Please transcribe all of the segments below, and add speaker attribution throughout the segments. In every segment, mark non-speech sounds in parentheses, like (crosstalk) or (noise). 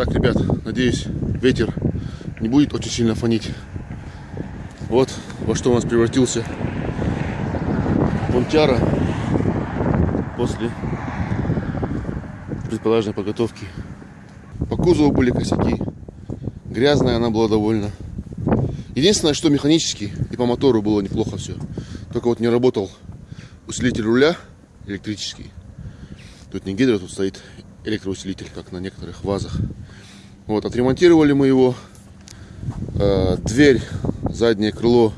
Speaker 1: Так, ребят, надеюсь, ветер не будет очень сильно фонить. Вот во что у нас превратился Понтяра после предположенной подготовки. По кузову были косяки. Грязная она была довольно. Единственное, что механически и по мотору было неплохо все. Только вот не работал усилитель руля электрический. Тут не гидро, тут стоит электроусилитель, как на некоторых вазах. Вот, отремонтировали мы его. Э, дверь, заднее крыло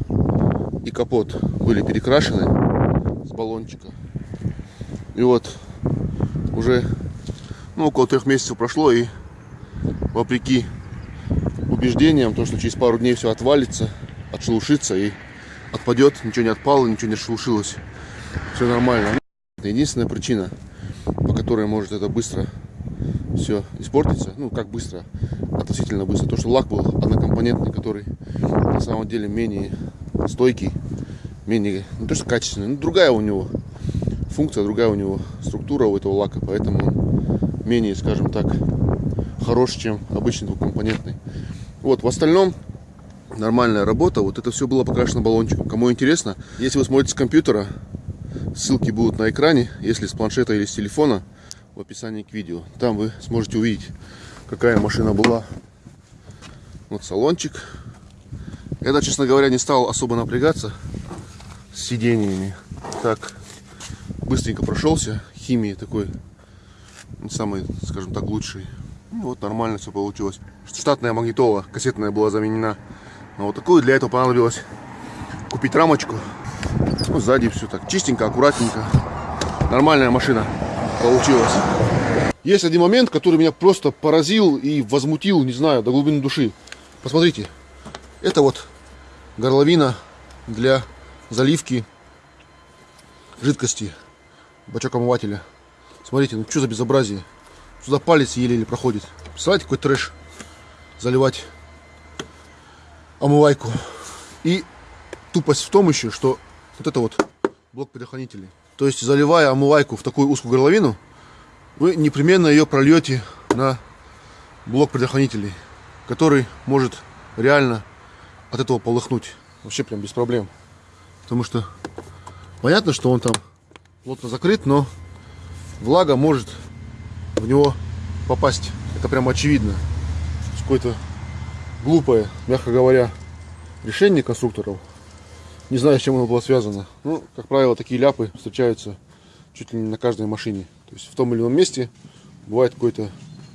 Speaker 1: и капот были перекрашены с баллончика. И вот уже ну, около трех месяцев прошло, и вопреки убеждениям, то, что через пару дней все отвалится, отшелушится и отпадет, ничего не отпало, ничего не шелушилось. Все нормально. Единственная причина, по которой может это быстро все испортиться. Ну, как быстро, относительно быстро. То, что лак был однокомпонентный, который на самом деле менее стойкий, менее, не то что качественный, но другая у него функция, другая у него структура у этого лака, поэтому он менее, скажем так, хорош, чем обычный двухкомпонентный. Вот, в остальном нормальная работа. Вот это все было покрашено баллончиком. Кому интересно, если вы смотрите с компьютера, ссылки будут на экране. Если с планшета или с телефона, в описании к видео. Там вы сможете увидеть, какая машина была. Вот салончик. Я, честно говоря, не стал особо напрягаться с сидениями. Так, быстренько прошелся. Химии такой, не самый, скажем так, лучший. Ну, вот нормально все получилось. Штатная магнитола кассетная была заменена. Но вот такую для этого понадобилось купить рамочку. Ну, сзади все так чистенько, аккуратненько. Нормальная машина получилось. Есть один момент, который меня просто поразил и возмутил, не знаю, до глубины души. Посмотрите, это вот горловина для заливки жидкости, бачок омывателя. Смотрите, ну что за безобразие. Сюда палец еле-еле проходит. Представляете, какой трэш заливать омывайку. И тупость в том еще, что вот это вот блок предохранителей. То есть, заливая омывайку в такую узкую горловину, вы непременно ее прольете на блок предохранителей, который может реально от этого полыхнуть. Вообще прям без проблем. Потому что понятно, что он там плотно закрыт, но влага может в него попасть. Это прям очевидно. Какое-то глупое, мягко говоря, решение конструкторов. Не знаю, с чем оно было связано. Ну, как правило, такие ляпы встречаются чуть ли не на каждой машине. То есть в том или ином месте бывает какое-то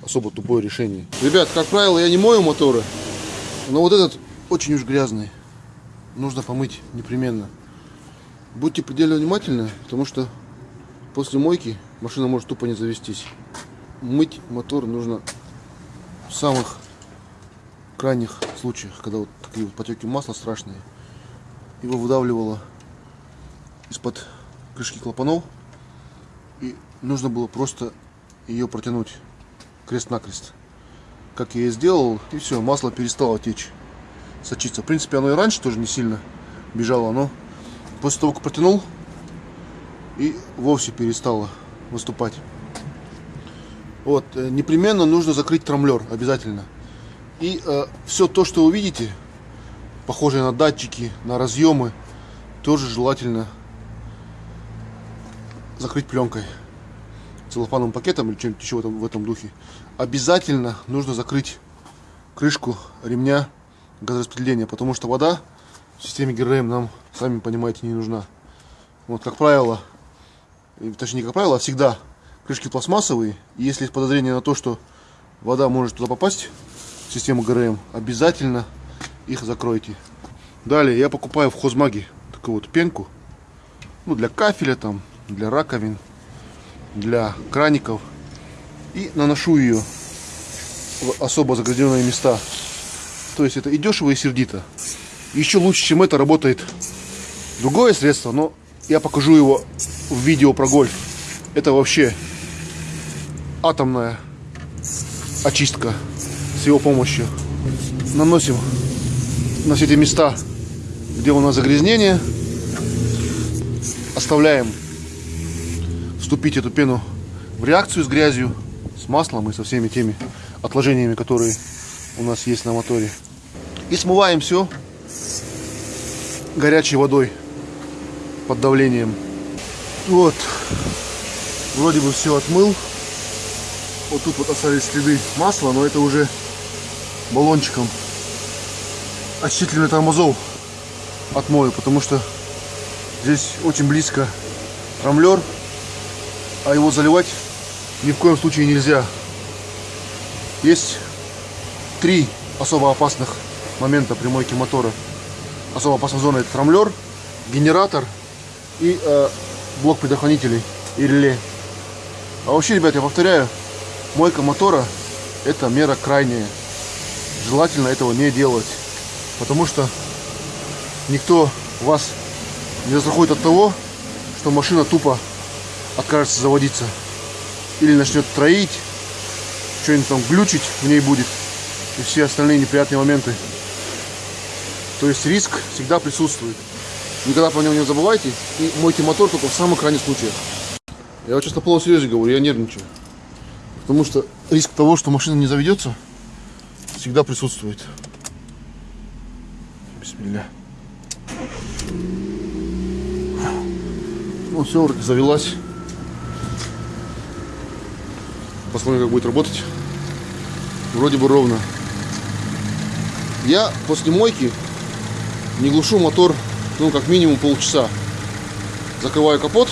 Speaker 1: особо тупое решение. Ребят, как правило, я не мою моторы, но вот этот очень уж грязный. Нужно помыть непременно. Будьте предельно внимательны, потому что после мойки машина может тупо не завестись. Мыть мотор нужно в самых крайних случаях, когда вот такие вот потеки масла страшные его выдавливало из-под крышки клапанов. И нужно было просто ее протянуть крест-накрест. Как я и сделал, и все, масло перестало течь, сочиться. В принципе, оно и раньше тоже не сильно бежало, но после того, как протянул, и вовсе перестало выступать. Вот, э, непременно нужно закрыть трамблер, обязательно. И э, все то, что вы видите, похожие на датчики, на разъемы, тоже желательно закрыть пленкой, целлофановым пакетом или чем-нибудь еще в этом, в этом духе. Обязательно нужно закрыть крышку ремня газораспределения, потому что вода в системе ГРМ нам, сами понимаете, не нужна. Вот, как правило, точнее не как правило, а всегда крышки пластмассовые, и если есть подозрение на то, что вода может туда попасть, в систему ГРМ, обязательно их закройте. Далее я покупаю в хозмаге такую вот пенку. Ну, для кафеля там, для раковин, для краников. И наношу ее в особо загрязненные места. То есть это и дешево, и сердито. Еще лучше, чем это, работает другое средство, но я покажу его в видео про гольф. Это вообще атомная очистка с его помощью. Наносим на все эти места, где у нас загрязнение. Оставляем вступить эту пену в реакцию с грязью, с маслом и со всеми теми отложениями, которые у нас есть на моторе. И смываем все горячей водой под давлением. Вот. Вроде бы все отмыл. Вот тут вот остались следы масла, но это уже баллончиком очистительный тормозов отмою, потому что здесь очень близко рамлер, а его заливать ни в коем случае нельзя. Есть три особо опасных момента при мойке мотора. Особо опасная зона это трамблер, генератор и э, блок предохранителей и реле. А вообще, ребят, я повторяю, мойка мотора это мера крайняя. Желательно этого не делать, потому что никто вас не застрахует от того, что машина тупо откажется заводиться или начнет троить, что-нибудь там глючить в ней будет и все остальные неприятные моменты. То есть риск всегда присутствует. Никогда про него не забывайте и мойте мотор только в самых крайних случаях. Я вот сейчас на полном серьезе говорю, я нервничаю. Потому что риск того, что машина не заведется, всегда присутствует. Бисмилля. Ну все, вроде завелась. Посмотрим, как будет работать. Вроде бы ровно. Я после мойки не глушу мотор, ну, как минимум полчаса. Закрываю капот,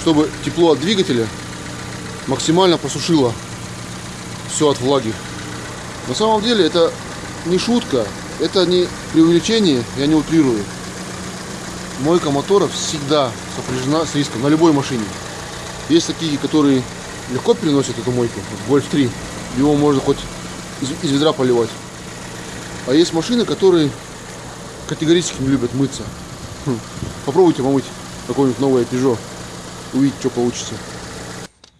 Speaker 1: чтобы тепло от двигателя максимально просушило все от влаги. На самом деле это не шутка, это не преувеличение, я не утрирую. Мойка мотора всегда сопряжена с риском на любой машине. Есть такие, которые легко переносят эту мойку. Вот Golf 3, его можно хоть из, из ведра поливать. А есть машины, которые категорически не любят мыться. Хм. Попробуйте помыть какое-нибудь новое Peugeot. Увидите, что получится.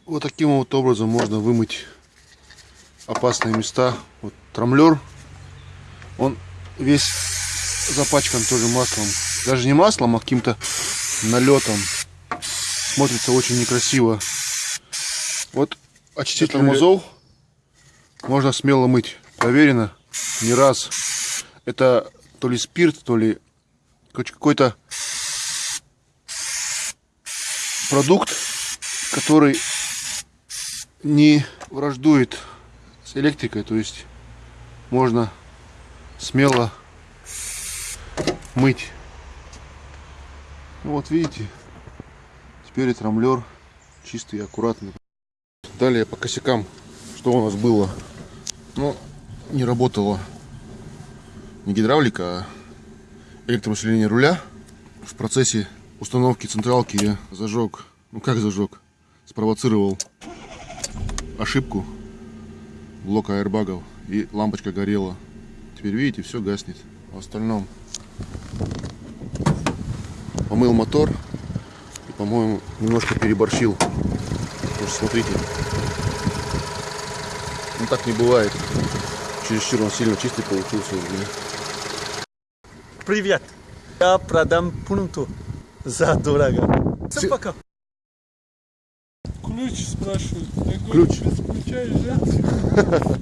Speaker 1: Вот таким вот образом можно вымыть опасные места. Вот трамблер, он весь запачкан тоже маслом. Даже не маслом, а каким-то налетом. Смотрится очень некрасиво. Вот очиститель тормозов можно смело мыть. Проверено не раз. Это то ли спирт, то ли какой-то продукт, который не враждует с электрикой, то есть можно смело мыть. Ну вот видите, теперь трамблер чистый и аккуратный. Далее по косякам, что у нас было. Ну, не работало не гидравлика, а электроусиление руля. В процессе установки централки я зажег, ну как зажег, спровоцировал ошибку блока аэрбагов и лампочка горела. Теперь видите, все гаснет. В остальном помыл мотор и, по-моему, немножко переборщил. Потому что, смотрите, ну так не бывает. Чересчур он сильно чистый получился.
Speaker 2: Привет. Я продам пункту за дорого.
Speaker 1: Все-
Speaker 2: Всем пока.
Speaker 3: Ключ спрашивают.
Speaker 1: Ключ.
Speaker 3: без ключа езжайте.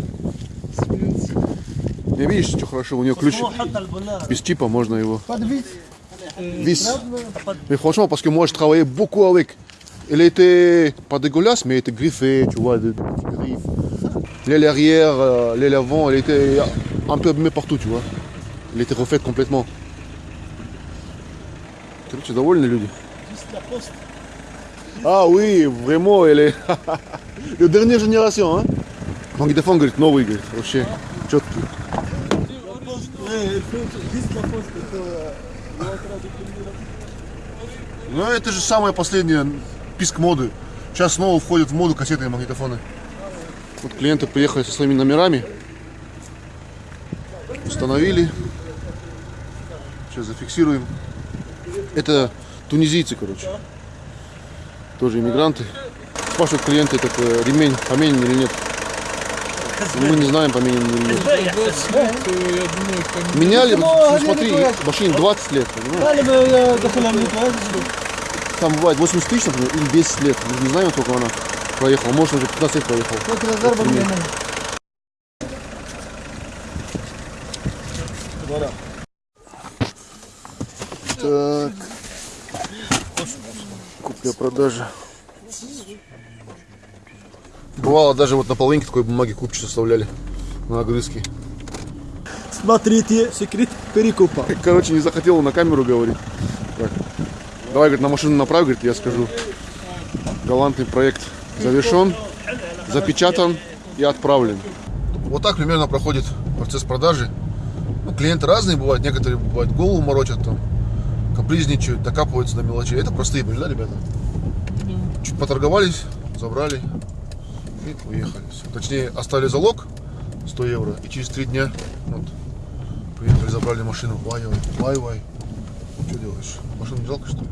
Speaker 3: (laughs)
Speaker 1: Не видишь, что хорошо, у него ключ без чипа, можно его. Il dégueulasse, mais il était griffé, tu vois, de, de petites griffes. L'aile arrière, euh, l'aile avant, elle était un peu abîmée partout, tu vois. Il était refait complètement. Короче, довольны люди. Ah oui, vraiment, est... Le dernière génération, hein. Магнитофон, говорит, новый, говорит, вообще четкий. Ну, это же самая последняя писк моды. Сейчас снова входят в моду кассетные магнитофоны. Вот клиенты приехали со своими номерами. Установили. Сейчас зафиксируем. Это тунизийцы, короче. Тоже иммигранты. Спрашивают клиенты, этот э, ремень поменен или нет. Ну, мы не знаем
Speaker 3: по минимуму.
Speaker 1: Меняли, ну, смотри, машине 20 лет. Там бывает 80 тысяч, например, или 10 лет. Мы не знаем, сколько она проехала. Может, уже 15 лет проехала. Так. Купля-продажа. Бывало даже вот на половинке такой бумаги купчик составляли на огрызки.
Speaker 2: Смотрите, секрет перекупа.
Speaker 1: Короче, не захотел на камеру говорить. Так. Давай, говорит, на машину направь, говорит, я скажу. Галантный проект завершен, запечатан и отправлен. Вот так примерно проходит процесс продажи. Ну, клиенты разные бывают, некоторые бывают голову морочат, там, капризничают, докапываются до мелочей. Это простые были, да, ребята? Чуть поторговались, забрали и уехали. Точнее, оставили залог 100 евро, и через три дня вот, приехали, забрали машину. Вай, вай, вай, вай. Что делаешь? Машину не жалко, что ли?